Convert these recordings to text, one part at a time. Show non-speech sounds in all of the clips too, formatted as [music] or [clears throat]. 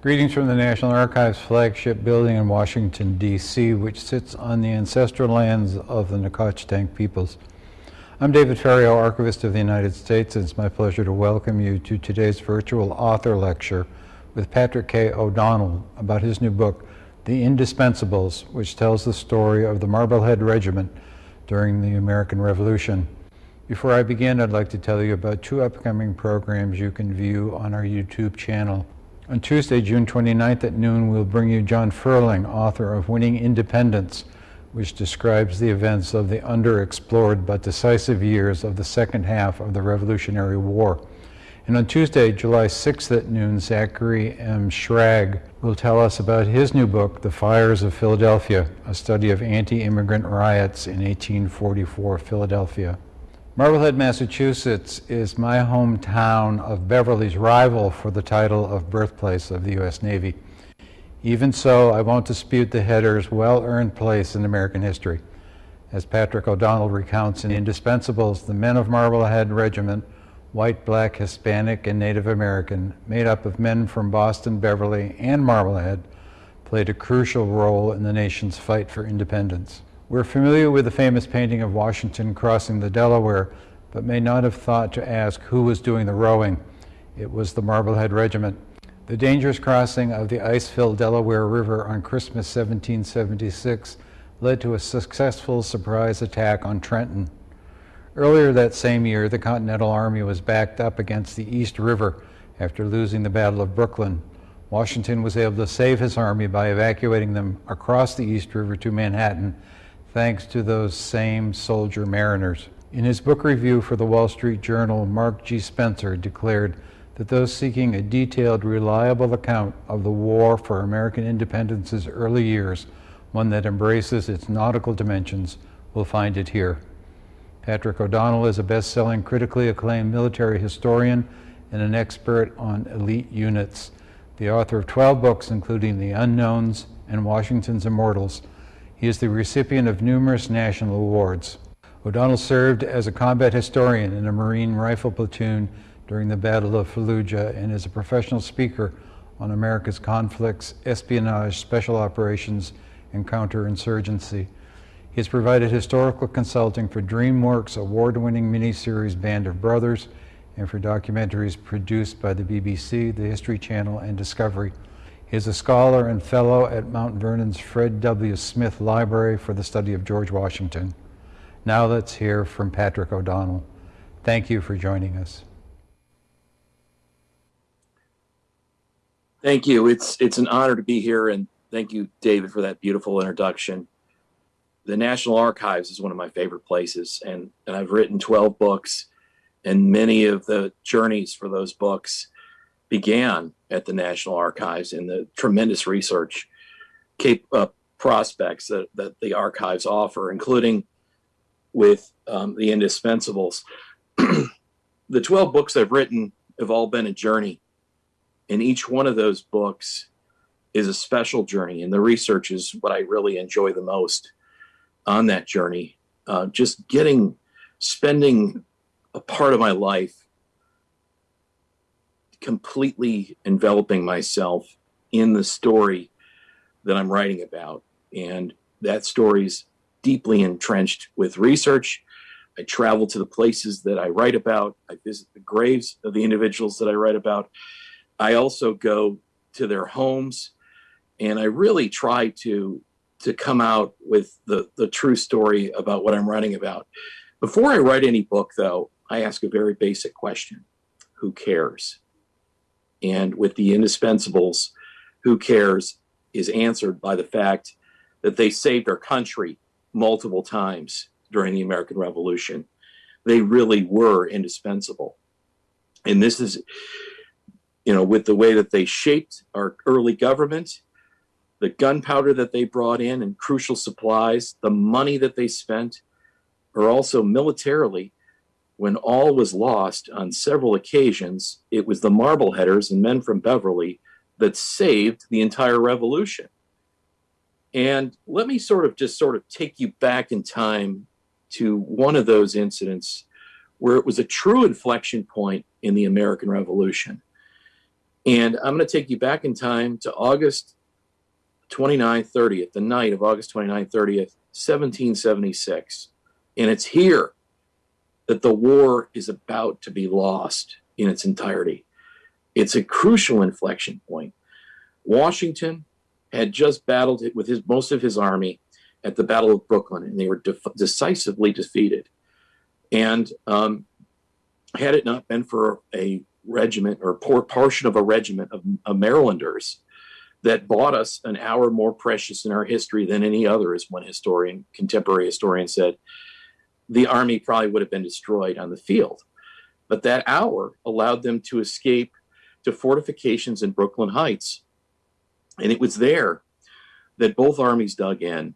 Greetings from the National Archives flagship building in Washington, D.C., which sits on the ancestral lands of the Nacotchtank peoples. I'm David Ferriero, Archivist of the United States, and it's my pleasure to welcome you to today's virtual author lecture with Patrick K. O'Donnell about his new book, The Indispensables, which tells the story of the Marblehead Regiment during the American Revolution. Before I begin, I'd like to tell you about two upcoming programs you can view on our YouTube channel. On Tuesday, June 29th at noon, we'll bring you John Ferling, author of Winning Independence, which describes the events of the underexplored but decisive years of the second half of the Revolutionary War. And on Tuesday, July 6th at noon, Zachary M. Schrag will tell us about his new book, The Fires of Philadelphia, a study of anti-immigrant riots in 1844 Philadelphia. Marblehead, Massachusetts is my hometown of Beverly's rival for the title of birthplace of the U.S. Navy. Even so, I won't dispute the header's well-earned place in American history. As Patrick O'Donnell recounts in Indispensables, the men of Marblehead Regiment, white, black, Hispanic, and Native American, made up of men from Boston, Beverly, and Marblehead, played a crucial role in the nation's fight for independence. We're familiar with the famous painting of Washington crossing the Delaware, but may not have thought to ask who was doing the rowing. It was the Marblehead Regiment. The dangerous crossing of the ice-filled Delaware River on Christmas 1776 led to a successful surprise attack on Trenton. Earlier that same year, the Continental Army was backed up against the East River after losing the Battle of Brooklyn. Washington was able to save his army by evacuating them across the East River to Manhattan thanks to those same soldier mariners. In his book review for the Wall Street Journal, Mark G. Spencer declared that those seeking a detailed, reliable account of the war for American independence's early years, one that embraces its nautical dimensions, will find it here. Patrick O'Donnell is a best-selling, critically acclaimed military historian and an expert on elite units. The author of 12 books, including The Unknowns and Washington's Immortals, he is the recipient of numerous national awards. O'Donnell served as a combat historian in a Marine rifle platoon during the Battle of Fallujah and is a professional speaker on America's conflicts, espionage, special operations, and counterinsurgency. He has provided historical consulting for DreamWorks award-winning miniseries Band of Brothers and for documentaries produced by the BBC, the History Channel, and Discovery. He is a scholar and fellow at Mount Vernon's Fred W. Smith Library for the study of George Washington. Now let's hear from Patrick O'Donnell. Thank you for joining us. Thank you. It's it's an honor to be here, and thank you, David, for that beautiful introduction. The National Archives is one of my favorite places, and, and I've written 12 books, and many of the journeys for those books began at the National Archives and the tremendous research cap- uh, prospects that, that the archives offer, including with um, the indispensables. [clears throat] the 12 books I've written have all been a journey, and each one of those books is a special journey, and the research is what I really enjoy the most on that journey. Uh, just getting, spending a part of my life completely enveloping myself in the story that I'm writing about. And that story's deeply entrenched with research. I travel to the places that I write about. I visit the graves of the individuals that I write about. I also go to their homes and I really try to to come out with the, the true story about what I'm writing about. Before I write any book, though, I ask a very basic question Who cares? And with the indispensables, who cares, is answered by the fact that they saved our country multiple times during the American Revolution. They really were indispensable. And this is, you know, with the way that they shaped our early government, the gunpowder that they brought in and crucial supplies, the money that they spent, are also militarily when all was lost on several occasions, it was the Marbleheaders and men from Beverly that saved the entire revolution. And let me sort of just sort of take you back in time to one of those incidents where it was a true inflection point in the American Revolution. And I'm going to take you back in time to August 29, 30th, the night of August 29, 30th, 1776. And it's here that the war is about to be lost in its entirety. It's a crucial inflection point. Washington had just battled with his most of his army at the Battle of Brooklyn, and they were decisively defeated. And um, had it not been for a regiment or por- portion of a regiment of, of Marylanders that bought us an hour more precious in our history than any other, as one historian, contemporary historian said, the army probably would have been destroyed on the field. But that hour allowed them to escape to fortifications in Brooklyn Heights. And it was there that both armies dug in.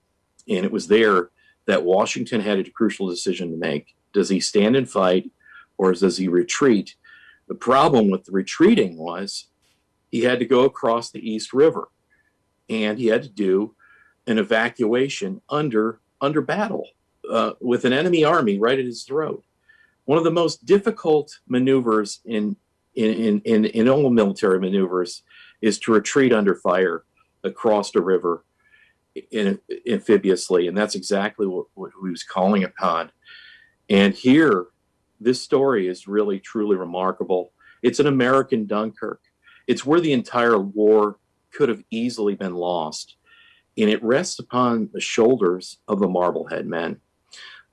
And it was there that Washington had a crucial decision to make. Does he stand and fight or does he retreat? The problem with the retreating was he had to go across the East River and he had to do an evacuation under under battle uh, with an enemy army right at his throat. One of the most difficult maneuvers in in, in, in all military maneuvers is to retreat under fire across a river in, amphibiously, and that's exactly what, what he was calling upon. And here, this story is really truly remarkable. It's an American Dunkirk. It's where the entire war could have easily been lost, and it rests upon the shoulders of the Marblehead men.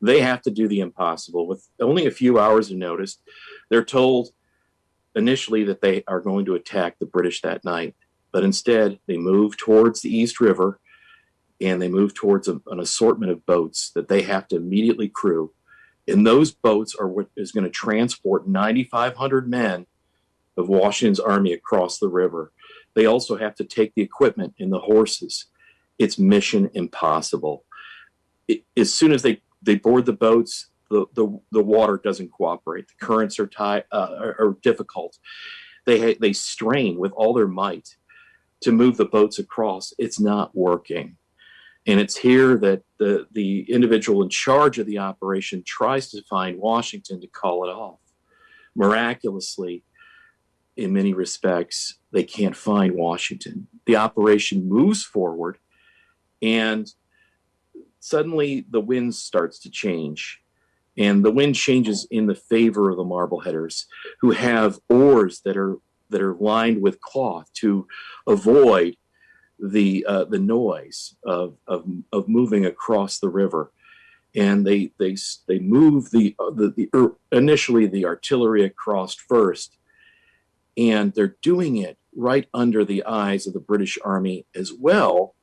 They have to do the impossible with only a few hours of notice. They're told initially that they are going to attack the British that night, but instead they move towards the East River and they move towards a, an assortment of boats that they have to immediately crew. And those boats are what is going to transport 9,500 men of Washington's army across the river. They also have to take the equipment and the horses. It's mission impossible. It, as soon as they, they board the boats, the, the, the water doesn't cooperate. The currents are, tie, uh, are, are difficult. They, they strain with all their might to move the boats across. It's not working. And it's here that the, the individual in charge of the operation tries to find Washington to call it off. Miraculously, in many respects, they can't find Washington. The operation moves forward, and suddenly the wind starts to change and the wind changes in the favor of the marbleheaders who have oars that are that are lined with cloth to avoid the uh, the noise of, of of moving across the river. And they they they move the uh, the, the er, initially the artillery across first and they're doing it right under the eyes of the British Army as well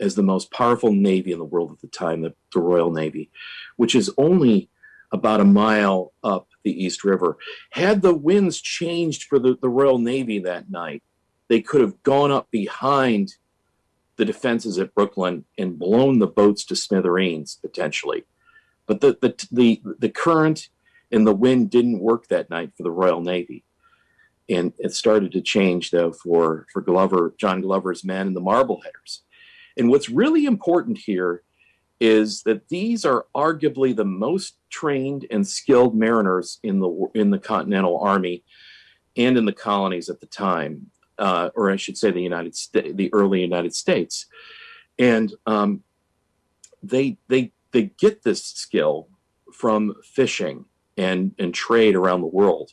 as the most powerful navy in the world at the time the, the Royal Navy which is only about a mile up the East River. Had the winds changed for the, the Royal Navy that night, they could have gone up behind the defenses at Brooklyn and blown the boats to smithereens potentially. But the, the, the, the current and the wind didn't work that night for the Royal Navy. And it started to change though for, for Glover, John Glover's men and the Marbleheaders. And what's really important here is that these are arguably the most trained and skilled mariners in the in the Continental Army and in the colonies at the time, uh, or I should say, the United States, the early United States, and um, they they they get this skill from fishing and and trade around the world.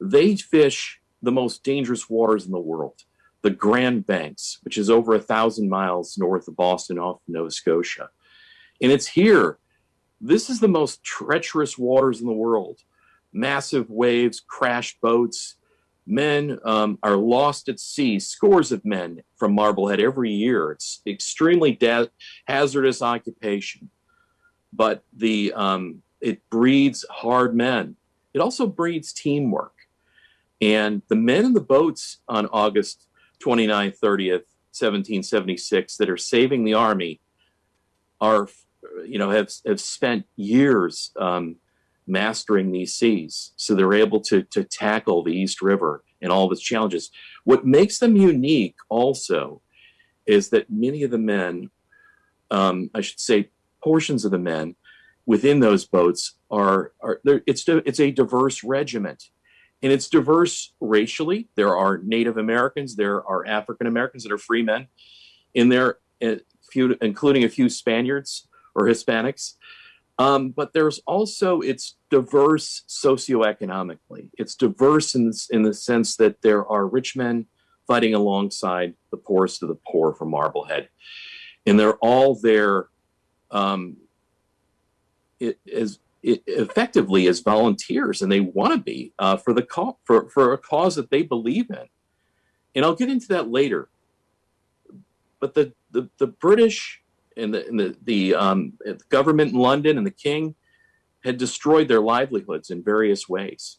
They fish the most dangerous waters in the world, the Grand Banks, which is over a thousand miles north of Boston off Nova Scotia and it's here. This is the most treacherous waters in the world. Massive waves, crash boats. Men um, are lost at sea, scores of men from Marblehead every year. It's extremely hazardous occupation, but the um, it breeds hard men. It also breeds teamwork. And the men in the boats on August 29th, 30th, 1776 that are saving the army are you know, have have spent years um, mastering these seas, so they're able to to tackle the East River and all of its challenges. What makes them unique, also, is that many of the men, um, I should say, portions of the men within those boats are are it's it's a diverse regiment, and it's diverse racially. There are Native Americans, there are African Americans that are free men in there, few, including a few Spaniards or Hispanics. Um, but there's also it's diverse socioeconomically. It's diverse in in the sense that there are rich men fighting alongside the poorest of the poor from Marblehead, and they're all there. Um, it is it effectively as volunteers, and they want to be uh, for the cause for for a cause that they believe in. And I'll get into that later. But the the, the British and the, and the, the um, government in London and the king had destroyed their livelihoods in various ways.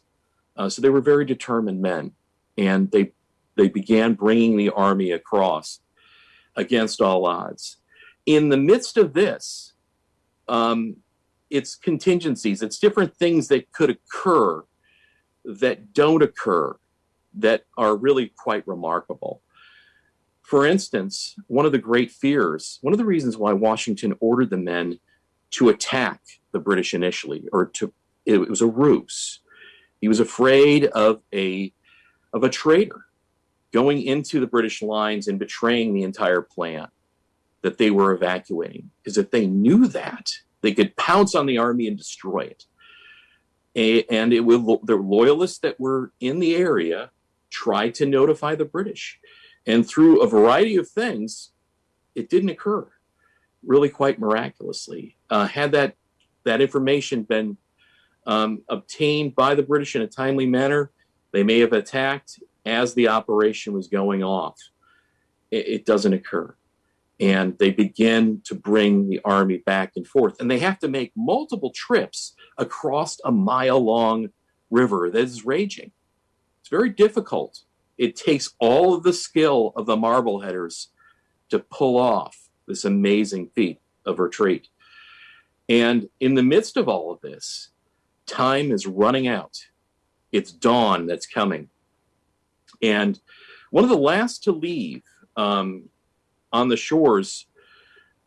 Uh, so they were very determined men, and they they began bringing the army across against all odds. In the midst of this, um, it's contingencies, it's different things that could occur that don't occur that are really quite remarkable. For instance, one of the great fears, one of the reasons why Washington ordered the men to attack the British initially, or to it was a ruse. He was afraid of a of a traitor going into the British lines and betraying the entire plan that they were evacuating. Because if they knew that, they could pounce on the army and destroy it. And it will the loyalists that were in the area tried to notify the British. And through a variety of things, it didn't occur really quite miraculously. Uh, had that, that information been um, obtained by the British in a timely manner, they may have attacked as the operation was going off. It, it doesn't occur. And they begin to bring the army back and forth. And they have to make multiple trips across a mile long river that is raging. It's very difficult it takes all of the skill of the Marbleheaders to pull off this amazing feat of retreat. And in the midst of all of this, time is running out. It's dawn that's coming. And one of the last to leave um, on the shores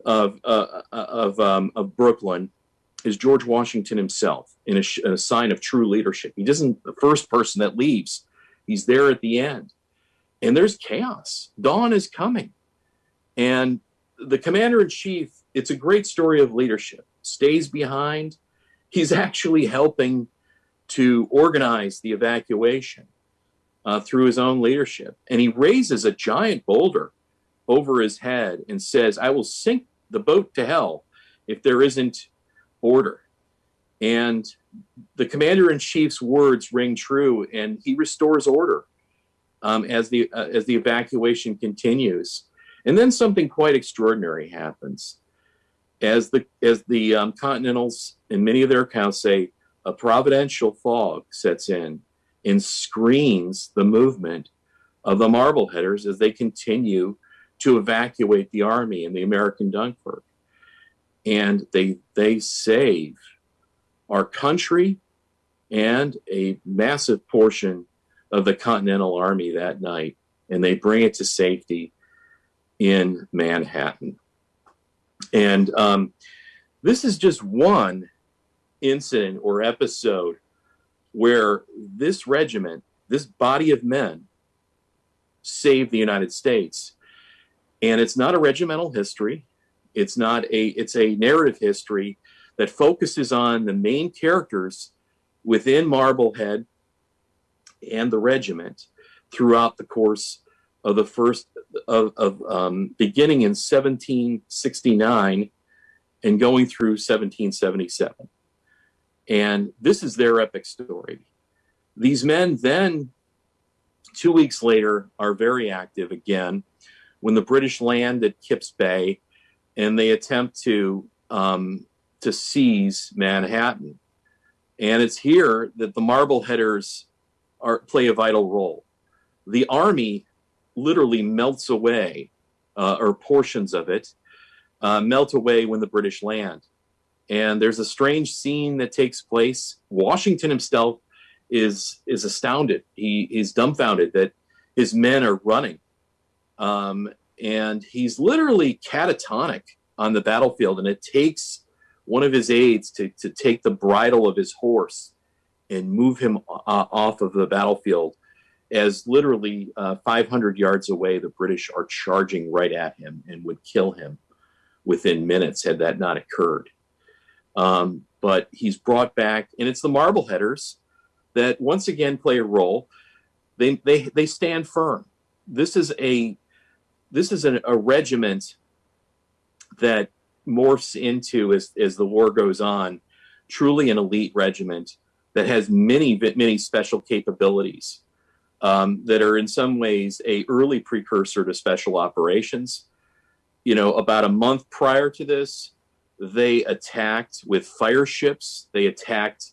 of, uh, uh of, um, of Brooklyn is George Washington himself in a, in a sign of true leadership. He isn't the first person that leaves He's there at the end. And there's chaos. Dawn is coming. And the commander in chief, it's a great story of leadership, stays behind. He's actually helping to organize the evacuation uh, through his own leadership. And he raises a giant boulder over his head and says, I will sink the boat to hell if there isn't order. And the commander in chief's words ring true, and he restores order um, as the uh, as the evacuation continues. And then something quite extraordinary happens, as the as the um, Continentals in many of their accounts say, a providential fog sets in and screens the movement of the Marbleheaders as they continue to evacuate the army in the American Dunkirk. And they they save our country and a massive portion of the Continental Army that night, and they bring it to safety in Manhattan. And um, this is just one incident or episode where this regiment, this body of men, saved the United States. And it's not a regimental history. It's not a, it's a narrative history that focuses on the main characters within Marblehead and the regiment throughout the course of the first of, of um, beginning in 1769 and going through 1777. And this is their epic story. These men then, two weeks later, are very active again when the British land at Kips Bay and they attempt to um, to seize Manhattan. And it's here that the Marbleheaders are, play a vital role. The army literally melts away, uh, or portions of it uh, melt away when the British land. And there's a strange scene that takes place. Washington himself is is astounded. He is dumbfounded that his men are running, um, and he's literally catatonic on the battlefield. And it takes one of his aides to, to take the bridle of his horse and move him uh, off of the battlefield as literally uh, 500 yards away, the British are charging right at him and would kill him within minutes had that not occurred. Um, but he's brought back, and it's the Marbleheaders that once again play a role. They they they stand firm. This is a this is an, a regiment that morphs into as as the war goes on, truly an elite regiment that has many many special capabilities um, that are in some ways a early precursor to special operations. You know, about a month prior to this, they attacked with fire ships. They attacked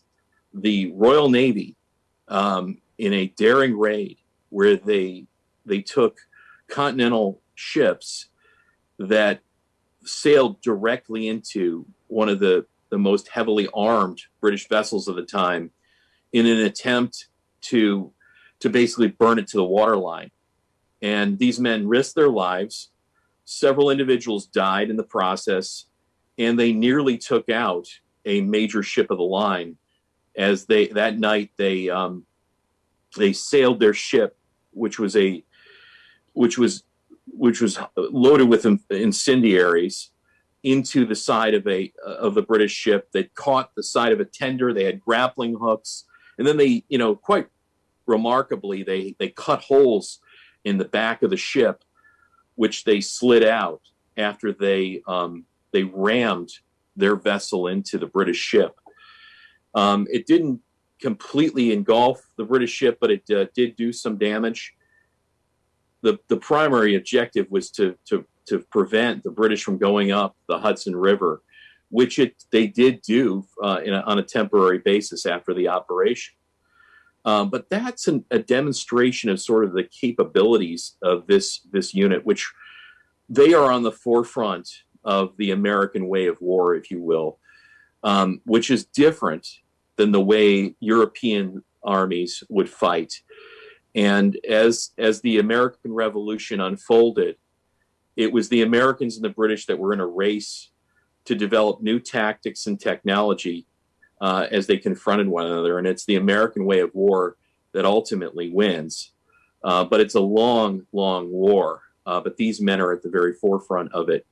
the Royal Navy um, in a daring raid where they they took continental ships that sailed directly into one of the the most heavily armed British vessels of the time in an attempt to to basically burn it to the waterline. And these men risked their lives. Several individuals died in the process, and they nearly took out a major ship of the line. As they that night they um, they sailed their ship, which was a which was which was loaded with incendiaries into the side of a of the British ship. They caught the side of a tender. They had grappling hooks, and then they, you know, quite remarkably, they they cut holes in the back of the ship, which they slid out after they um, they rammed their vessel into the British ship. Um, it didn't completely engulf the British ship, but it uh, did do some damage. The, the primary objective was to, to, to prevent the British from going up the Hudson River, which it, they did do uh, a, on a temporary basis after the operation. Um, but that's an, a demonstration of sort of the capabilities of this this unit, which they are on the forefront of the American way of war, if you will, um, which is different than the way European armies would fight. And as as the American Revolution unfolded, it was the Americans and the British that were in a race to develop new tactics and technology uh, as they confronted one another. And it's the American way of war that ultimately wins. Uh, but it's a long, long war. Uh, but these men are at the very forefront of it.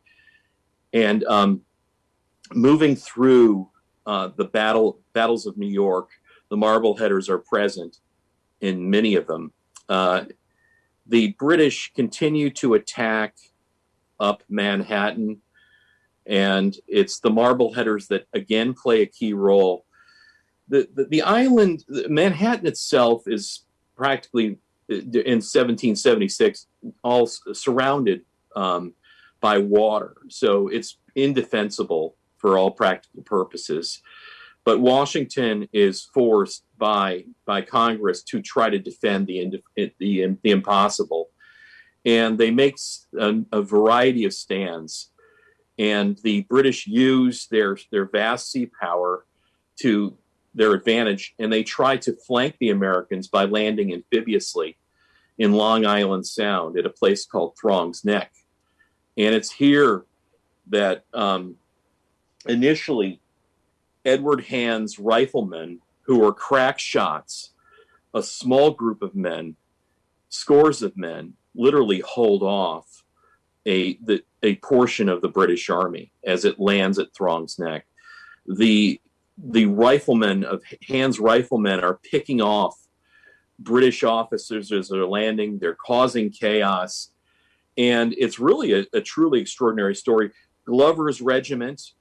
And um, moving through uh, the battle battles of New York, the Marbleheaders are present in many of them. Uh, the British continue to attack up Manhattan and it's the Marbleheaders that again play a key role. The, the, the island, Manhattan itself is practically uh, in 1776 all surrounded um, by water, so it's indefensible for all practical purposes. But Washington is forced by by Congress to try to defend the the, the, impossible, and they make a, a variety of stands. And the British use their their vast sea power to their advantage, and they try to flank the Americans by landing amphibiously in Long Island Sound at a place called Throg's Neck, and it's here that um, initially Edward Hand's riflemen, who were crack shots, a small group of men, scores of men, literally hold off a the, a portion of the British Army as it lands at Throg's Neck. The the riflemen of Hand's riflemen are picking off British officers as they're landing. They're causing chaos, and it's really a, a truly extraordinary story. Glover's regiment,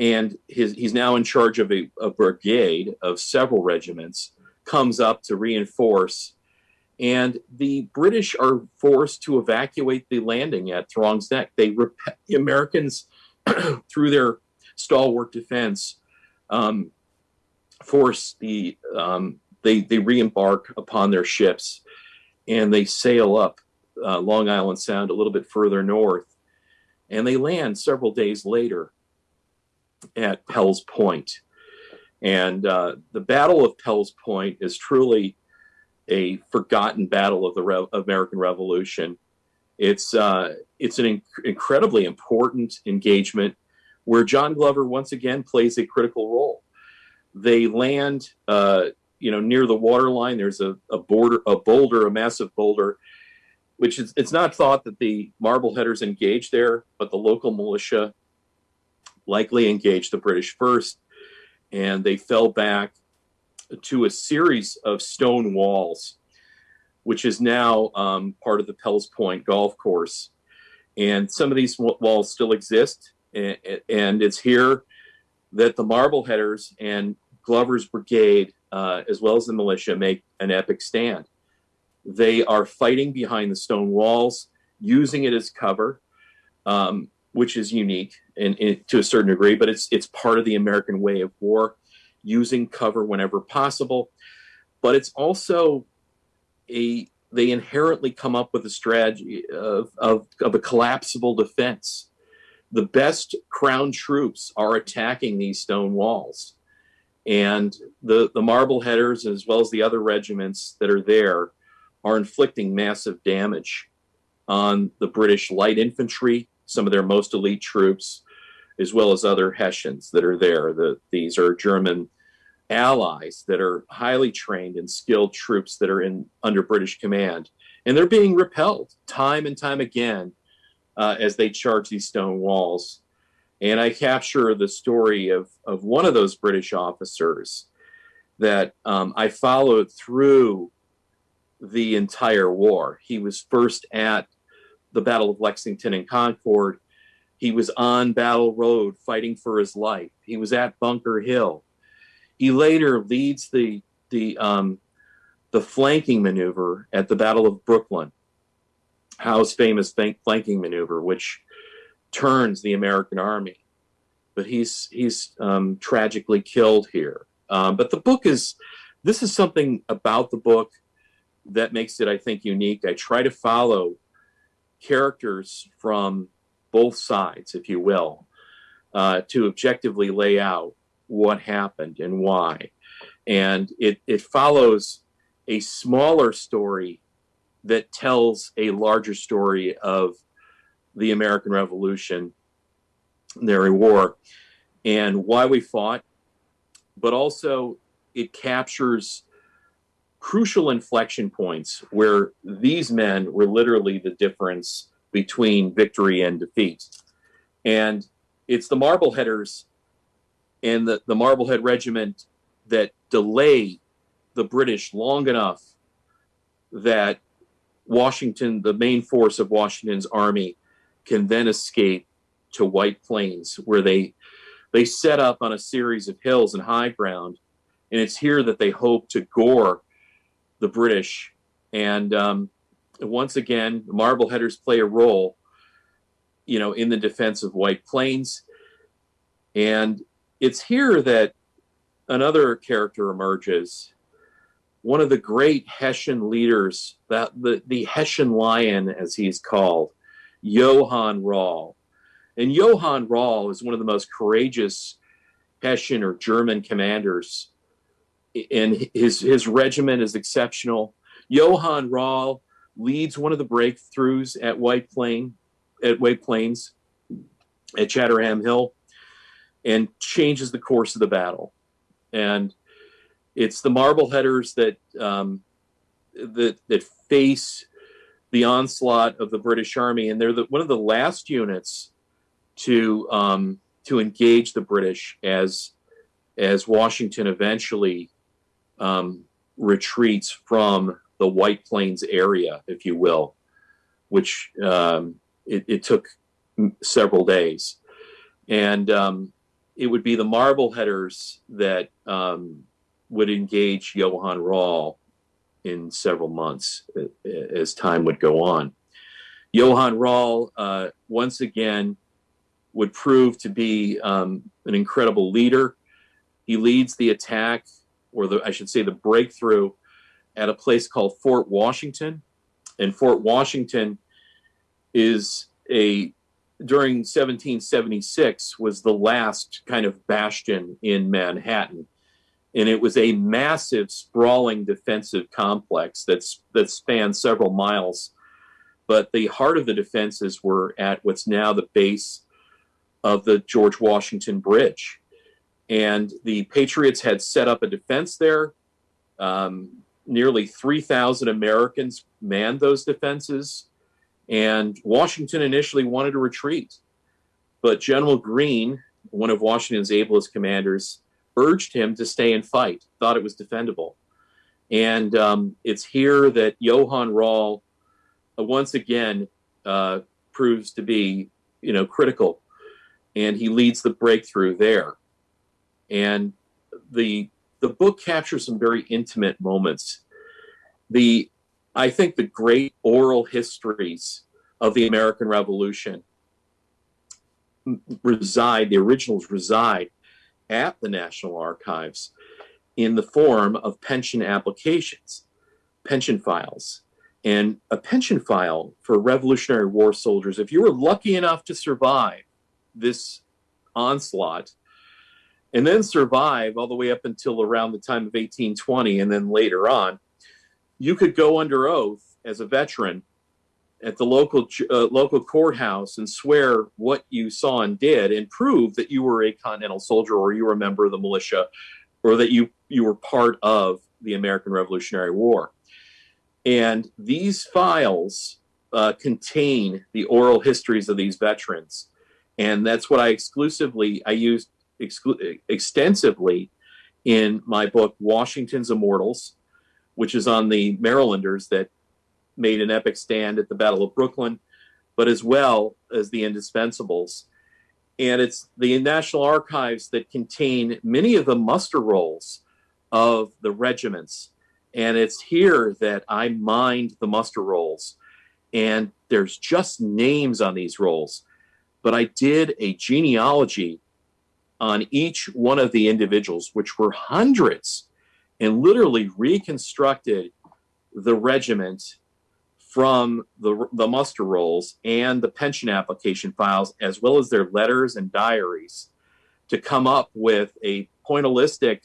and his he's now in charge of a, a brigade of several regiments, comes up to reinforce. And the British are forced to evacuate the landing at Throg's Neck. They rep- the Americans, [clears throat] through their stalwart defense, um, force the um, they they re-embark upon their ships, and they sail up uh, Long Island Sound a little bit further north, and they land several days later at Pell's Point. And uh, the Battle of Pell's Point is truly a forgotten battle of the Re- American Revolution. It's uh, it's an inc- incredibly important engagement where John Glover once again plays a critical role. They land uh, you know, near the water line, there's a, a border, a boulder, a massive boulder, which is, it's not thought that the Marbleheaders engaged there, but the local militia likely engaged the British first, and they fell back to a series of stone walls, which is now um, part of the Fells Point golf course. And some of these walls still exist, and, and it's here that the Marbleheaders and Glover's brigade, uh, as well as the militia, make an epic stand. They are fighting behind the stone walls, using it as cover, um, which is unique in, to a certain degree, but it's it's part of the American way of war, using cover whenever possible. But it's also a they inherently come up with a strategy of, of, of a collapsible defense. The best crown troops are attacking these stone walls. And the, the Marbleheaders, as well as the other regiments that are there, are inflicting massive damage on the British light infantry, some of their most elite troops, as well as other Hessians that are there. The, these are German allies that are highly trained and skilled troops that are in under British command, and they're being repelled time and time again uh, as they charge these stone walls. And I capture the story of of one of those British officers that um, I followed through the entire war. He was first at the Battle of Lexington and Concord. He was on Battle Road fighting for his life. He was at Bunker Hill. He later leads the the um, the flanking maneuver at the Battle of Brooklyn, Howe's famous flanking maneuver, which turns the American army. But he's he's um, tragically killed here. Um, but the book is this is something about the book that makes it, I think, unique. I try to follow characters from both sides, if you will, uh, to objectively lay out what happened and why. And it, it follows a smaller story that tells a larger story of the American Revolution, their war, and why we fought, but also it captures crucial inflection points where these men were literally the difference between victory and defeat. And it's the Marbleheaders and the, the Marblehead Regiment that delay the British long enough that Washington, the main force of Washington's army, can then escape to White Plains, where they they set up on a series of hills and high ground, and it's here that they hope to gore the British. And um, once again, Marbleheaders play a role, you know, in the defense of White Plains. And it's here that another character emerges. One of the great Hessian leaders, that the, the Hessian lion, as he's called, Johann Rall. And Johann Rall is one of the most courageous Hessian or German commanders. And his, his regiment is exceptional. Johann Rall leads one of the breakthroughs at White Plain, at White Plains, at Chatterton Hill, and changes the course of the battle. And it's the Marbleheaders that um, that that face the onslaught of the British Army, and they're the, one of the last units to um, to engage the British as as Washington eventually um, retreats from the White Plains area, if you will, which um, it, it, took several days, and um, it would be the Marbleheaders that um, would engage Johann Rall in several months as time would go on. Johann Rall, uh, once again, would prove to be um, an incredible leader. He leads the attack, or the I should say, the breakthrough, at a place called Fort Washington. And Fort Washington is a during 1776 was the last kind of bastion in Manhattan and it was a massive, sprawling defensive complex that's that spanned several miles. But the heart of the defenses were at what's now the base of the George Washington Bridge, and the Patriots had set up a defense there Um, nearly 3,000 Americans manned those defenses, and Washington initially wanted to retreat. But General Greene, one of Washington's ablest commanders, urged him to stay and fight, thought it was defendable. And um, it's here that Johann Rall uh, once again uh, proves to be, you know, critical, and he leads the breakthrough there. And the the book captures some very intimate moments. The I think the great oral histories of the American Revolution reside, the originals reside at the National Archives in the form of pension applications, pension files. And a pension file for Revolutionary War soldiers, if you were lucky enough to survive this onslaught, and then survive all the way up until around the time of 1820 and then later on, you could go under oath as a veteran at the local uh, local courthouse and swear what you saw and did and prove that you were a continental soldier or you were a member of the militia or that you you were part of the American Revolutionary War. And these files uh, contain the oral histories of these veterans. And that's what I exclusively I used extensively in my book Washington's Immortals, which is on the Marylanders that made an epic stand at the Battle of Brooklyn, but as well as the Indispensables. And it's the National Archives that contain many of the muster rolls of the regiments. And it's here that I mined the muster rolls. And there's just names on these rolls. But I did a genealogy on each one of the individuals, which were hundreds, and literally reconstructed the regiment from the, the muster rolls and the pension application files, as well as their letters and diaries, to come up with a pointillistic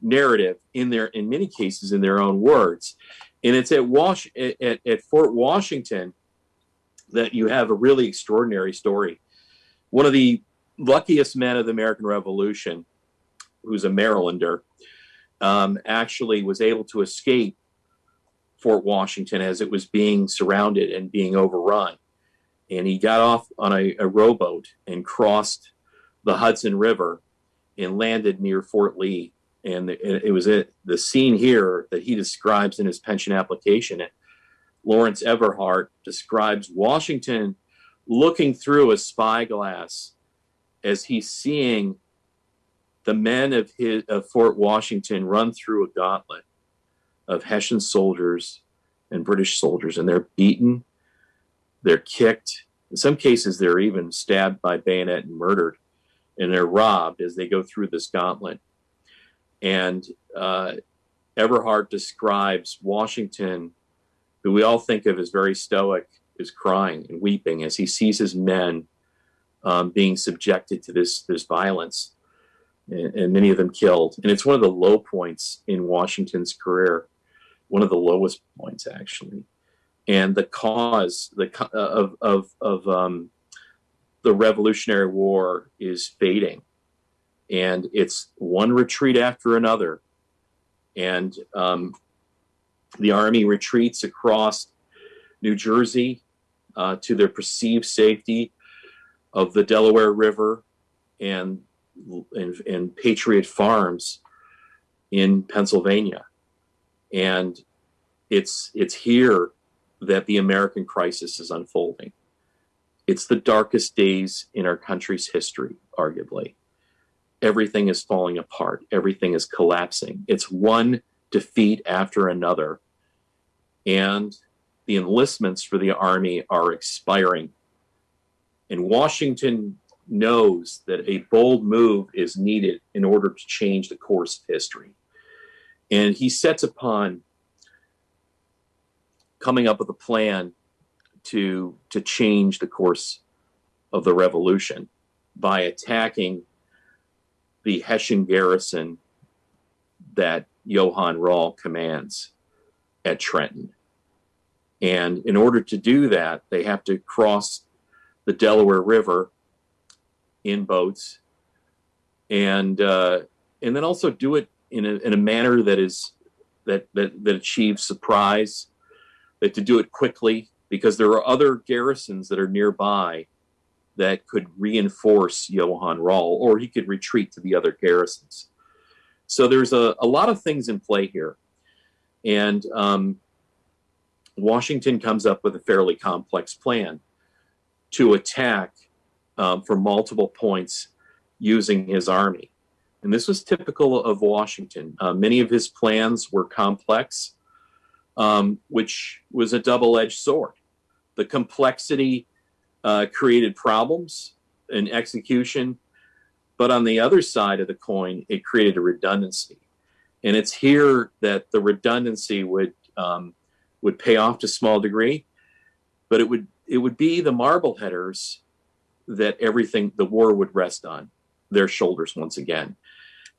narrative in their, in many cases, in their own words. And it's at Wash at, at Fort Washington that you have a really extraordinary story. One of the luckiest men of the American Revolution, who's a Marylander, um, actually was able to escape Fort Washington as it was being surrounded and being overrun. And he got off on a, a rowboat and crossed the Hudson River and landed near Fort Lee. And it, was it, the scene here that he describes in his pension application. Lawrence Everhart describes Washington looking through a spyglass as he's seeing the men of his of Fort Washington run through a gauntlet of Hessian soldiers and British soldiers, and they're beaten, they're kicked. In some cases, they're even stabbed by bayonet and murdered, and they're robbed as they go through this gauntlet. And uh, Everhart describes Washington, who we all think of as very stoic, is crying and weeping as he sees his men um, being subjected to this this violence, and, and, many of them killed. And it's one of the low points in Washington's career, one of the lowest points actually. And the cause the uh, of of of um, the Revolutionary War is fading, and it's one retreat after another, and um, the army retreats across New Jersey uh, to their perceived safety of the Delaware River and, and, and Patriot Farms in Pennsylvania. And it's, it's here that the American crisis is unfolding. It's the darkest days in our country's history, arguably. Everything is falling apart, everything is collapsing. It's one defeat after another. And the enlistments for the Army are expiring and Washington knows that a bold move is needed in order to change the course of history. And he sets upon coming up with a plan to, to change the course of the revolution by attacking the Hessian garrison that Johann Rall commands at Trenton. And in order to do that, they have to cross the Delaware River in boats, and uh, and then also do it in a, in a manner that is that that that achieve surprise, that to do it quickly because there are other garrisons that are nearby that could reinforce Johann Rall, or he could retreat to the other garrisons. So there's a, a lot of things in play here. And um, Washington comes up with a fairly complex plan to attack um, from multiple points using his army. And this was typical of Washington. Uh, many of his plans were complex, um, which was a double edged sword. The complexity uh, created problems in execution, but on the other side of the coin, it created a redundancy. And it's here that the redundancy would um, would pay off to a small degree, but it would it would be the Marbleheaders that everything the war would rest on their shoulders once again.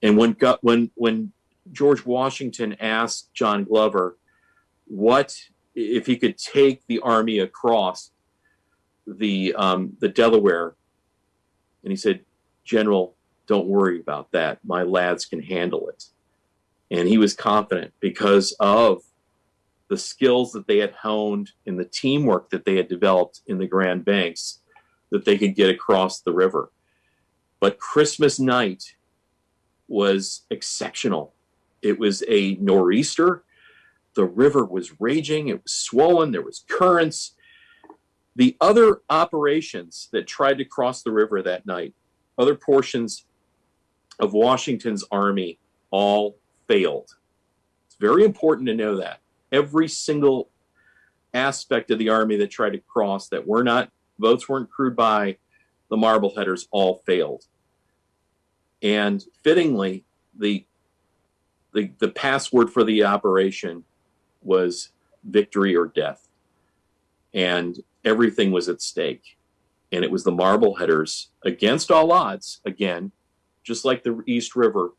And when when when George Washington asked John Glover what if he could take the army across the um, the Delaware, and he said, "General, don't worry about that. My lads can handle it." And he was confident because of the skills that they had honed in the teamwork that they had developed in the Grand Banks that they could get across the river. But Christmas night was exceptional. It was a nor'easter. The river was raging, it was swollen, there was currents. The other operations that tried to cross the river that night, other portions of Washington's army all failed. It's very important to know that. Every single aspect of the army that tried to cross that were not votes weren't crewed by the Marbleheaders all failed. And fittingly, the the, the password for the operation was victory or death. And everything was at stake. And it was the Marbleheaders against all odds, again, just like the East River,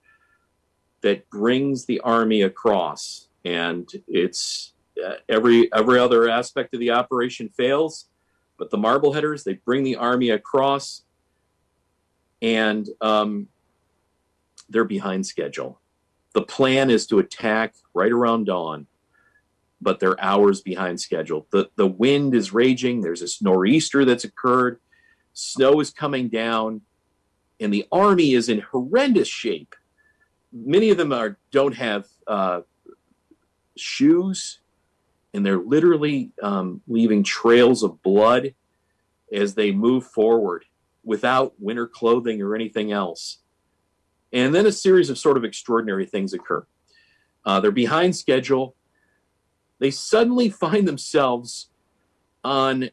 that brings the army across. And it's uh, every every other aspect of the operation fails, but the Marbleheaders they bring the army across, and um, they're behind schedule. The plan is to attack right around dawn, but they're hours behind schedule. The, the wind is raging. There's this nor'easter that's occurred. Snow is coming down, and the army is in horrendous shape. Many of them are don't have uh, shoes, and they're literally um, leaving trails of blood as they move forward without winter clothing or anything else. And then a series of sort of extraordinary things occur. Uh, they're behind schedule. They suddenly find themselves on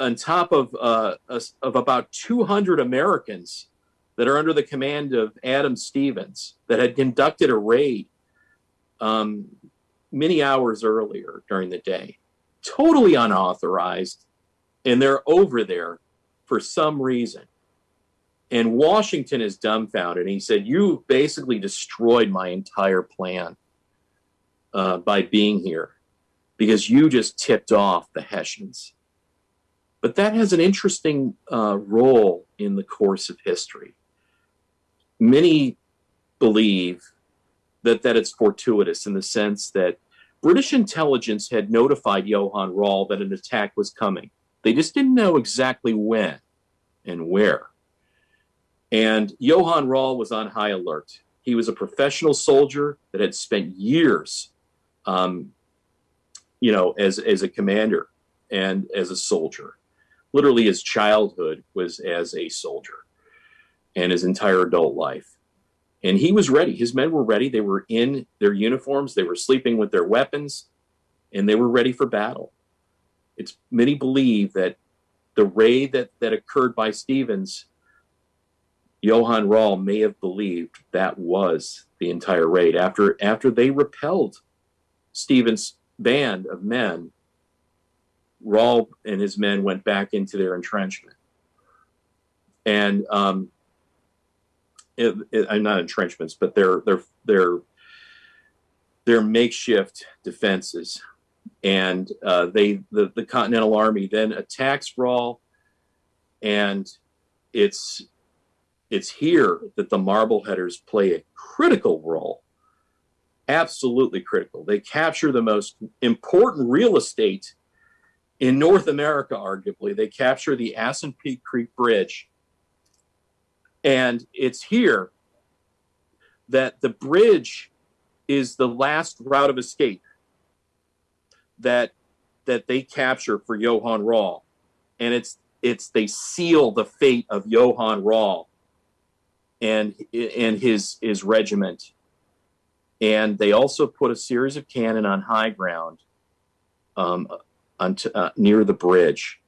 on top of uh, a, of about 200 Americans that are under the command of Adam Stevens that had conducted a raid um, many hours earlier during the day, totally unauthorized, and they're over there for some reason. And Washington is dumbfounded. He said, You basically destroyed my entire plan uh, by being here because you just tipped off the Hessians. But that has an interesting uh, role in the course of history. Many believe that, that it's fortuitous in the sense that British intelligence had notified Johann Rall that an attack was coming. They just didn't know exactly when and where. And Johann Rall was on high alert. He was a professional soldier that had spent years, um, you know, as, as a commander and as a soldier. Literally, his childhood was as a soldier and his entire adult life. And he was ready. His men were ready. They were in their uniforms, they were sleeping with their weapons, and they were ready for battle. It's many believe that the raid that, that occurred by Stevens Johann Rall may have believed that was the entire raid. After after they repelled Stevens' band of men, Rall and his men went back into their entrenchment. And um, it, it, I'm not entrenchments, but they're they're they're their makeshift defenses. And uh, they the, the Continental Army then attacks Rall, and it's it's here that the Marbleheaders play a critical role absolutely critical. They capture the most important real estate in North America, arguably. They capture the Assunpink Creek Bridge. And it's here that the bridge is the last route of escape that that they capture for Johann Rall. And it's it's they seal the fate of Johann Rall and and his his regiment. And they also put a series of cannon on high ground um, on t- uh, near the bridge,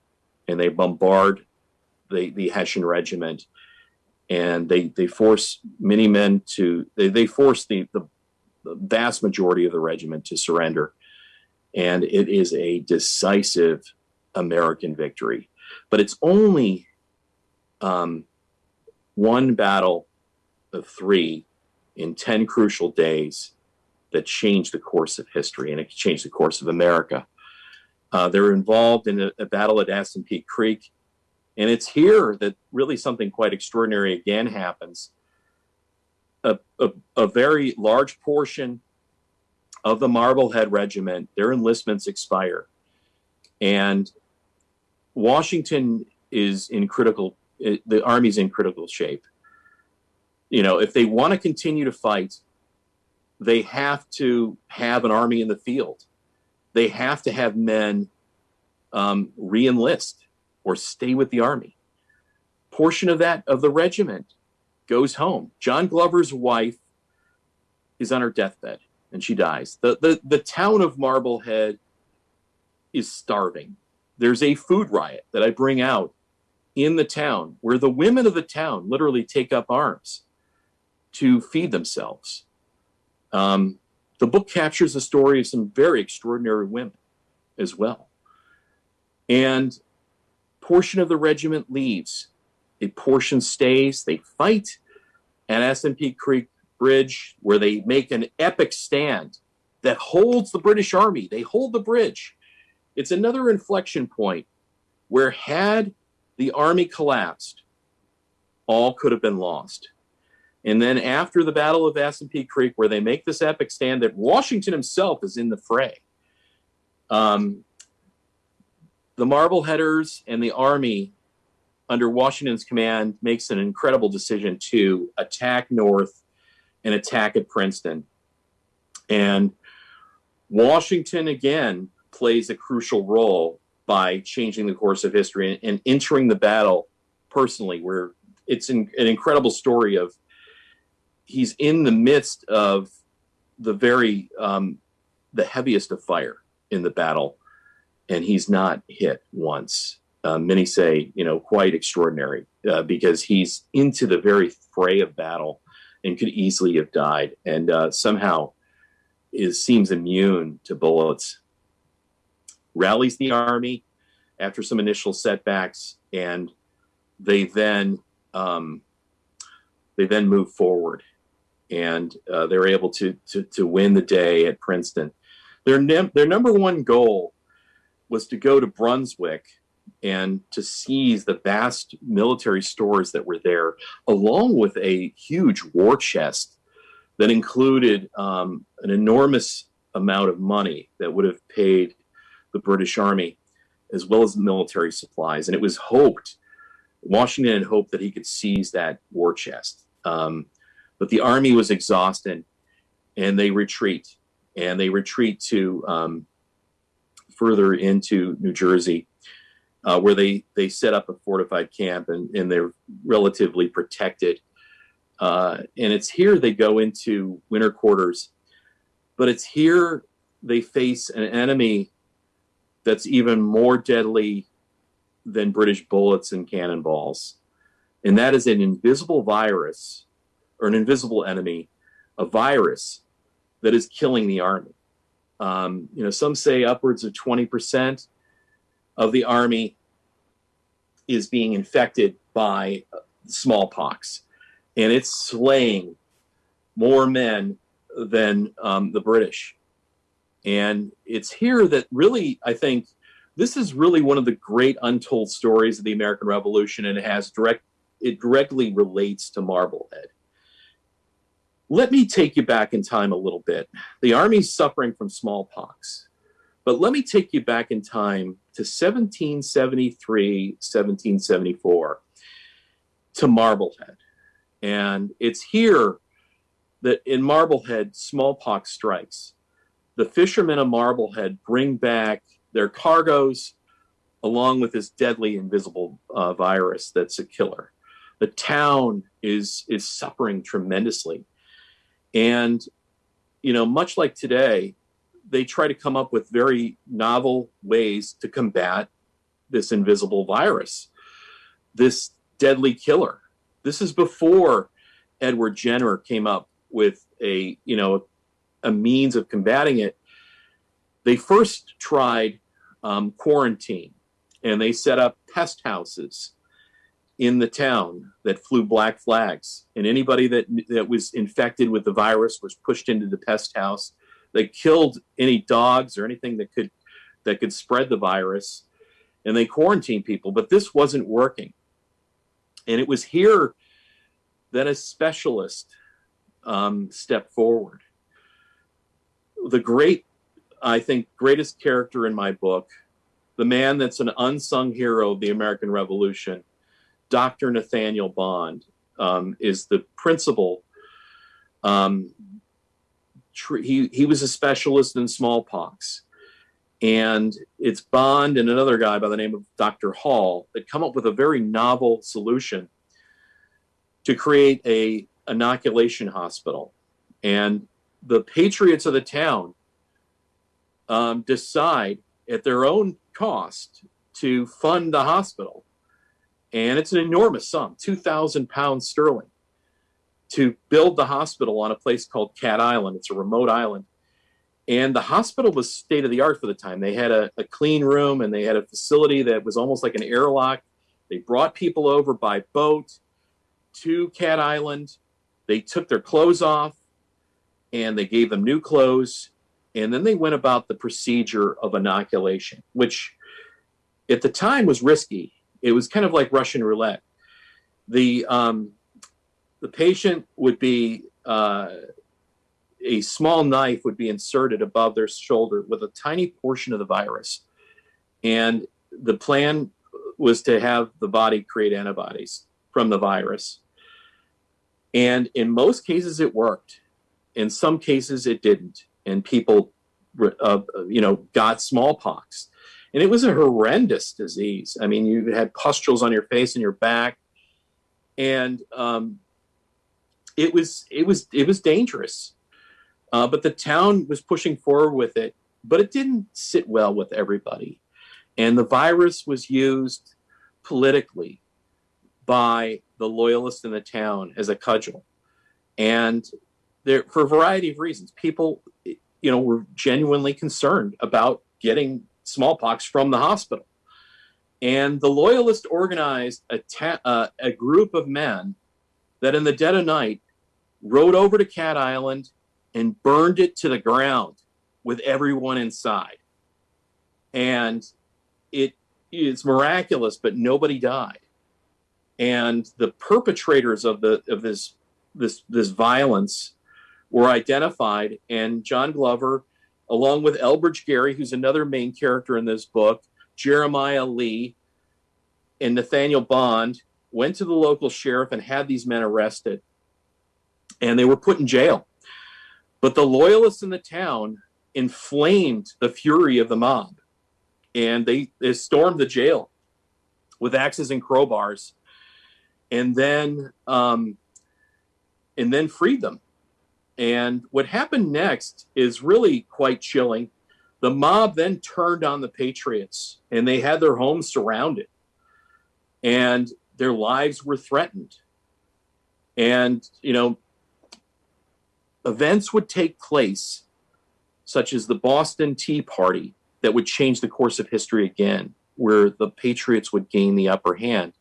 and they bombard the the Hessian regiment, and they they force many men to they they force the the, the vast majority of the regiment to surrender, and it is a decisive American victory, but it's only um, one battle of three in 10 crucial days that changed the course of history and it changed the course of America. Uh, they're involved in a, a battle at Assunpink Creek. And it's here that really something quite extraordinary again happens. A, a, a very large portion of the Marblehead Regiment, their enlistments expire. And Washington is in critical, the Army's in critical shape. You know, if they want to continue to fight, they have to have an army in the field. They have to have men um, re-enlist or stay with the army. Portion of that of the regiment goes home. John Glover's wife is on her deathbed and she dies. The, the, the town of Marblehead is starving. There's a food riot that I bring out in the town where the women of the town literally take up arms to feed themselves. Um, the book captures the story of some very extraordinary women as well. And portion of the regiment leaves. A portion stays. They fight at Assunpink Creek Bridge, where they make an epic stand that holds the British Army. They hold the bridge. It's another inflection point where, had the army collapsed, all could have been lost. And then after the Battle of Assunpink Creek, where they make this epic stand that Washington himself is in the fray, um, the Marbleheaders and the Army under Washington's command makes an incredible decision to attack north and attack at Princeton. And Washington again plays a crucial role by changing the course of history and, and entering the battle personally, where it's an, an incredible story of he's in the midst of the very um, the heaviest of fire in the battle, and he's not hit once. Uh, many say, you know, quite extraordinary uh, because he's into the very fray of battle and could easily have died, and uh, somehow is seems immune to bullets. Rallies the army after some initial setbacks, and they then um, they then move forward and uh, they're able to, to, to win the day at Princeton. Their their number one goal was to go to Brunswick and to seize the vast military stores that were there, along with a huge war chest that included um, an enormous amount of money that would have paid the British Army, as well as military supplies. And it was hoped, Washington had hoped that he could seize that war chest. Um, but the army was exhausted and they retreat and they retreat to um, further into New Jersey, uh, where they, they set up a fortified camp and, and they're relatively protected. Uh, and it's here they go into winter quarters, but it's here they face an enemy that's even more deadly than British bullets and cannonballs. And that is an invisible virus or an invisible enemy, a virus that is killing the army. Um, you know, some say upwards of 20% of the army is being infected by smallpox, and it's slaying more men than um, the British. And it's here that really, I think, this is really one of the great untold stories of the American Revolution, and it has direct, it directly relates to Marblehead let me take you back in time a little bit. The Army's suffering from smallpox, but let me take you back in time to 1773, 1774, to Marblehead. And it's here that in Marblehead, smallpox strikes. The fishermen of Marblehead bring back their cargoes along with this deadly invisible uh, virus that's a killer. The town is is suffering tremendously, and you know, much like today, they try to come up with very novel ways to combat this invisible virus, this deadly killer. This is before Edward Jenner came up with a you know a means of combating it. They first tried um, quarantine and they set up pest houses in the town that flew black flags. And anybody that that was infected with the virus was pushed into the pest house. They killed any dogs or anything that could that could spread the virus. And they quarantined people but this wasn't working. And it was here that a specialist um, stepped forward. The great i think greatest character in my book the man that's an unsung hero of the American Revolution, Dr. Nathaniel Bond, um, is the principal. Um, he, he was a specialist in smallpox. And it's Bond and another guy by the name of Dr. Hall that come up with a very novel solution to create a inoculation hospital. And the patriots of the town um, decide at their own cost to fund the hospital. And it's an enormous sum, 2,000 pounds sterling, to build the hospital on a place called Cat Island. It's a remote island. And the hospital was state of the art for the time. They had a, a clean room and they had a facility that was almost like an airlock. They brought people over by boat to Cat Island. They took their clothes off and they gave them new clothes and then they went about the procedure of inoculation, which at the time was risky. It was kind of like Russian roulette. The um, the patient would be uh, a small knife would be inserted above their shoulder with a tiny portion of the virus, and the plan was to have the body create antibodies from the virus. And in most cases, it worked. In some cases, it didn't and people, uh, you know, got smallpox. And it was a horrendous disease. I mean, you had pustules on your face and your back, and um, it was it was it was dangerous. Uh, but the town was pushing forward with it, but it didn't sit well with everybody, and the virus was used politically by the loyalists in the town as a cudgel, and there for a variety of reasons. People you know, were genuinely concerned about getting smallpox from the hospital. And the Loyalists organized a, uh, a group of men that in the dead of night rode over to Cat Island and burned it to the ground with everyone inside. And it's miraculous, but nobody died. And the perpetrators of the of this this this violence were identified, and John Glover, along with Elbridge Gerry, who's another main character in this book, Jeremiah Lee, and Nathaniel Bond, went to the local sheriff and had these men arrested, and they were put in jail. But the loyalists in the town inflamed the fury of the mob, and they, they stormed the jail with axes and crowbars, and then um, and then freed them and what happened next is really quite chilling. The mob then turned on the Patriots and they had their homes surrounded and their lives were threatened. And, you know, events would take place, such as the Boston Tea Party, that would change the course of history again, where the Patriots would gain the upper hand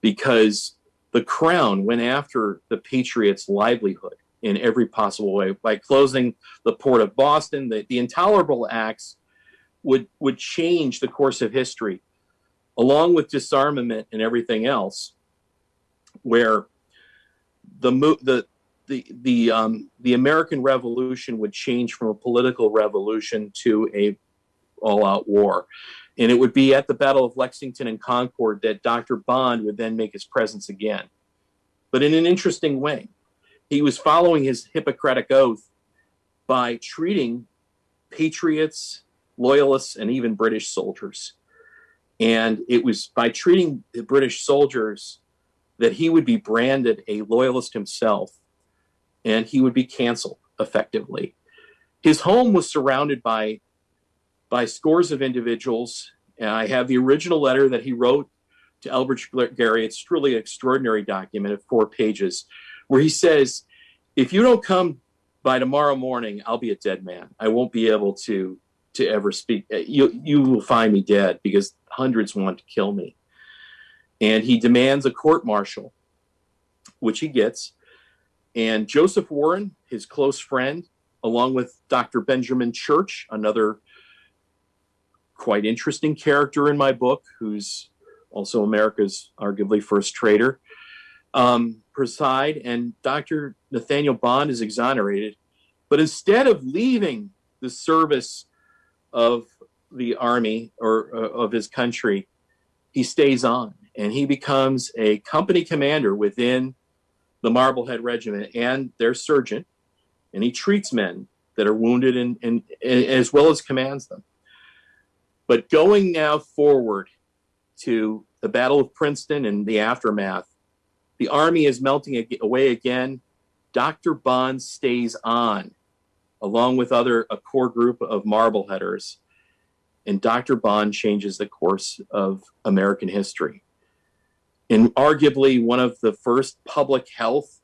because the crown went after the Patriots' livelihood in every possible way by closing the port of Boston. The, the intolerable acts would would change the course of history, along with disarmament and everything else, where the the the the um, the American Revolution would change from a political revolution to a all-out war, and it would be at the Battle of Lexington and Concord that Dr. Bond would then make his presence again, but in an interesting way. He was following his Hippocratic oath by treating patriots, loyalists, and even British soldiers. And it was by treating the British soldiers that he would be branded a loyalist himself and he would be canceled effectively. His home was surrounded by by scores of individuals. And I have the original letter that he wrote to Elbridge Gerry. It's truly an extraordinary document of four pages where he says, if you don't come by tomorrow morning, I'll be a dead man. I won't be able to to ever speak. Uh, you you will find me dead because hundreds want to kill me. And he demands a court martial, which he gets. And Joseph Warren, his close friend, along with Dr. Benjamin Church, another quite interesting character in my book, who's also America's arguably first traitor, um, preside, and Dr. Nathaniel Bond is exonerated. But instead of leaving the service of the army or uh, of his country, he stays on and he becomes a company commander within the Marblehead Regiment and their surgeon, and he treats men that are wounded and, and, and as well as commands them. But going now forward to the Battle of Princeton and the aftermath, the Army is melting away again. Dr. Bond stays on, along with other a core group of Marbleheaders, and Dr. Bond changes the course of American history. In arguably one of the first public health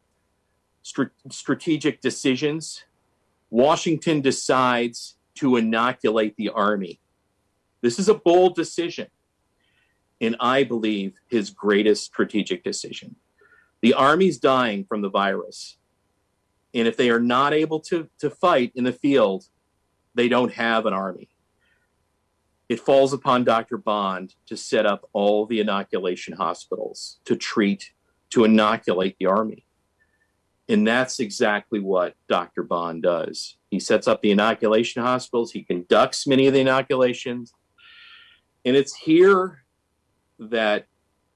strategic decisions, Washington decides to inoculate the Army. This is a bold decision, and I believe his greatest strategic decision. The Army's dying from the virus. And if they are not able to, to fight in the field, they don't have an army. It falls upon Dr. Bond to set up all the inoculation hospitals to treat, to inoculate the army. And that's exactly what Dr. Bond does. He sets up the inoculation hospitals, he conducts many of the inoculations. And it's here that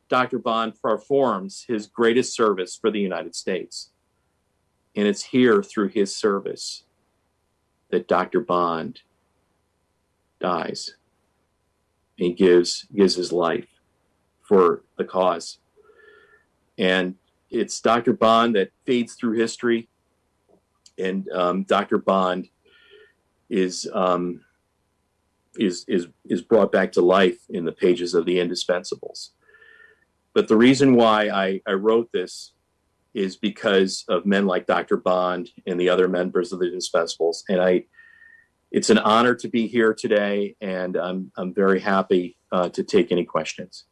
Dr. Bond performs his greatest service for the United States. And it's here through his service that Dr. Bond dies. He gives gives his life for the cause. And it's Dr. Bond that fades through history. And um, Dr. Bond is um, is is is brought back to life in the pages of the Indispensables. But the reason why I, I wrote this is because of men like Dr. Bond and the other members of the Indispensables. And I, it's an honor to be here today, and I'm, I'm very happy uh, to take any questions.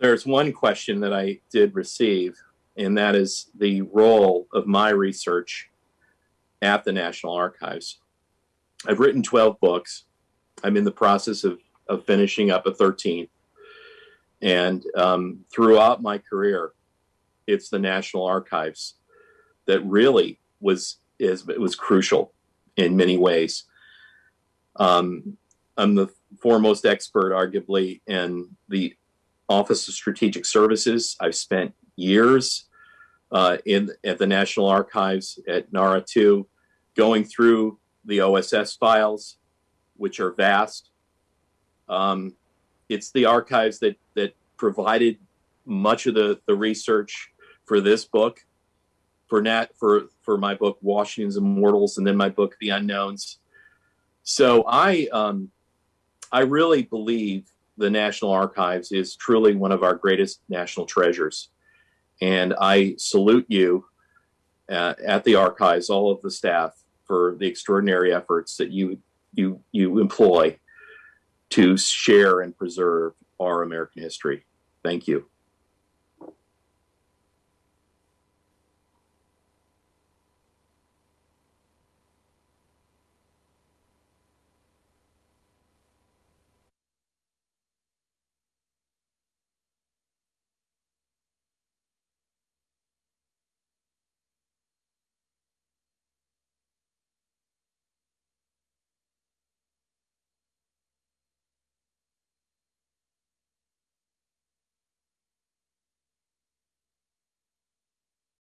There's one question that I did receive, and that is the role of my research at the National Archives. I've written 12 books. I'm in the process of, of finishing up a 13th. And um, throughout my career, it's the National Archives that really was is was crucial in many ways. Um, I'm the foremost expert, arguably, in the Office of Strategic Services. I've spent years uh, in at the National Archives at NARA 2, going through the OSS files, which are vast. Um, it's the archives that that provided much of the, the research for this book, for Nat for for my book Washington's Immortals, and then my book The Unknowns. So I um, I really believe the National Archives is truly one of our greatest national treasures. And I salute you uh, at the archives, all of the staff, for the extraordinary efforts that you you you employ to share and preserve our American history. Thank you.